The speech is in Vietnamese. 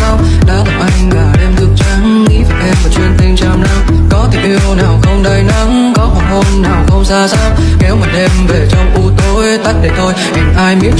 mùi đã tập anh cả đêm thức trắng, nghĩ về em và chuyện tình trăm năm có tình yêu nào không đầy nắng, có hoàng hôn nào không xa xăm. Kéo một đêm về trong u tối, tắt để thôi hình ai biết